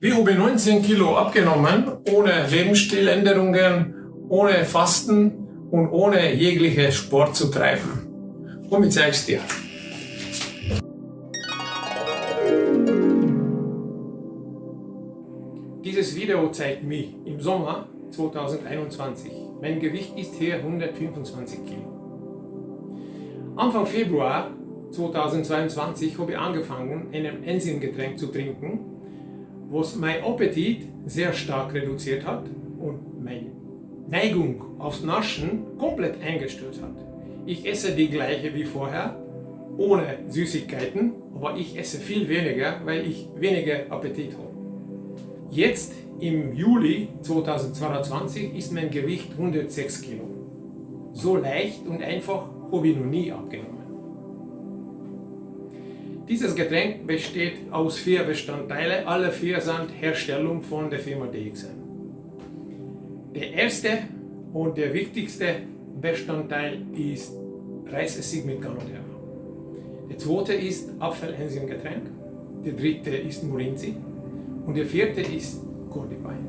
Haben 19 Kilo abgenommen, ohne Lebensstiländerungen, ohne Fasten und ohne jegliche Sport zu treiben. Und ich zeig's dir. Dieses Video zeigt mich im Sommer 2021. Mein Gewicht ist hier 125 Kilo. Anfang Februar 2022 habe ich angefangen, ein Enzymgetränk zu trinken, was mein Appetit sehr stark reduziert hat und meine Neigung aufs Naschen komplett eingestellt hat. Ich esse die gleiche wie vorher, ohne Süßigkeiten, aber ich esse viel weniger, weil ich weniger Appetit habe. Jetzt im Juli 2022 ist mein Gewicht 106 Kilo. So leicht und einfach habe ich noch nie abgenommen. Dieses Getränk besteht aus vier Bestandteilen. Alle vier sind Herstellung von der Firma DXN. Der erste und der wichtigste Bestandteil ist Reisessig mit Ganoderma. Der zweite ist Apfelenzymgetränk. Der dritte ist Morinzi. Und der vierte ist Cordypine.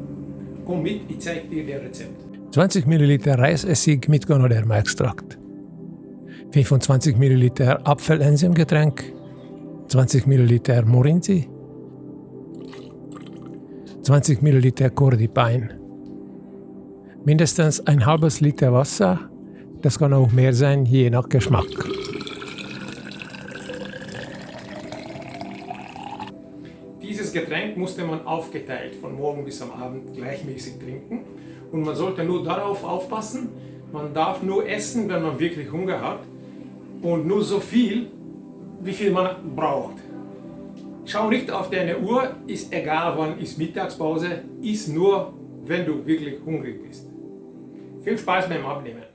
Komm mit, ich zeige dir das Rezept. 20 ml Reisessig mit Ganoderma-Extrakt. 25 ml Apfelenzymgetränk 20 ml Morinzi, 20 ml Cordypine, mindestens ein halbes Liter Wasser, das kann auch mehr sein, je nach Geschmack. Dieses Getränk musste man aufgeteilt von morgen bis am Abend gleichmäßig trinken. Und man sollte nur darauf aufpassen, man darf nur essen, wenn man wirklich Hunger hat. Und nur so viel, wie viel man braucht. Schau nicht auf deine Uhr, ist egal wann ist Mittagspause, ist nur, wenn du wirklich hungrig bist. Viel Spaß beim Abnehmen.